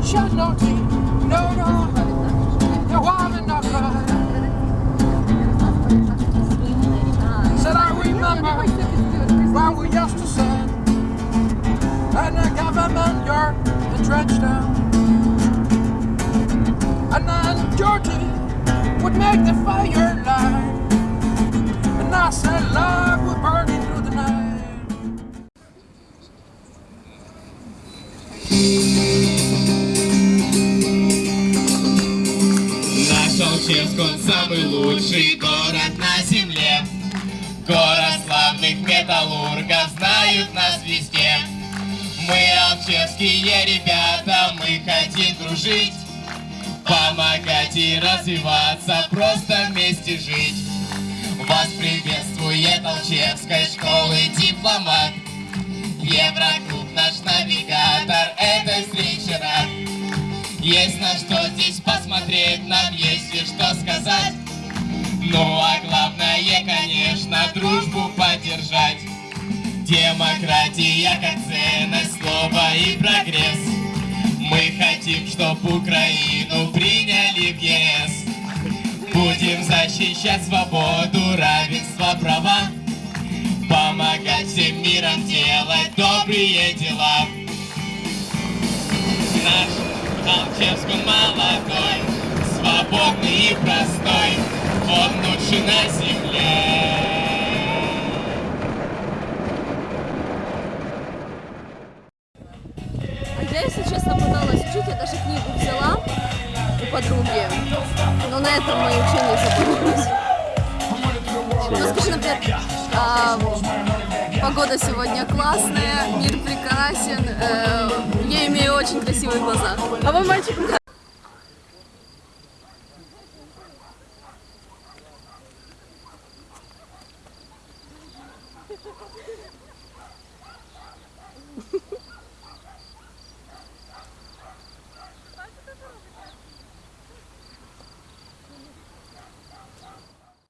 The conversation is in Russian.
don't no tears. No, no. You're warm enough. Said I remember when we used to sit and the government yard in Trenchtown. And then Georgie would make the fire light. Он самый лучший город на земле. Город славных металлургов знают нас везде. Мы алчевские ребята, мы хотим дружить, помогать и развиваться, просто вместе жить. Вас приветствует Алчевской школы дипломат. Евроклуб наш навигатор этой встречи рад. Есть на что здесь посмотреть, Ну а главное, конечно, дружбу поддержать. Демократия как ценность, слово и прогресс. Мы хотим, чтоб Украину приняли в ЕС. Будем защищать свободу, равенство, права. Помогать всем миром делать добрые дела. Наш Алчевск молодой, свободный и простой, он лучший на земле. А я, если честно, пыталась учить, я даже книгу взяла у подруги, но на этом мои учения закончились. Ну, скажи, например, а, погода сегодня классная, мир прекрасен, э, я имею очень красивые глаза. А вы мальчик? Ha ha ha.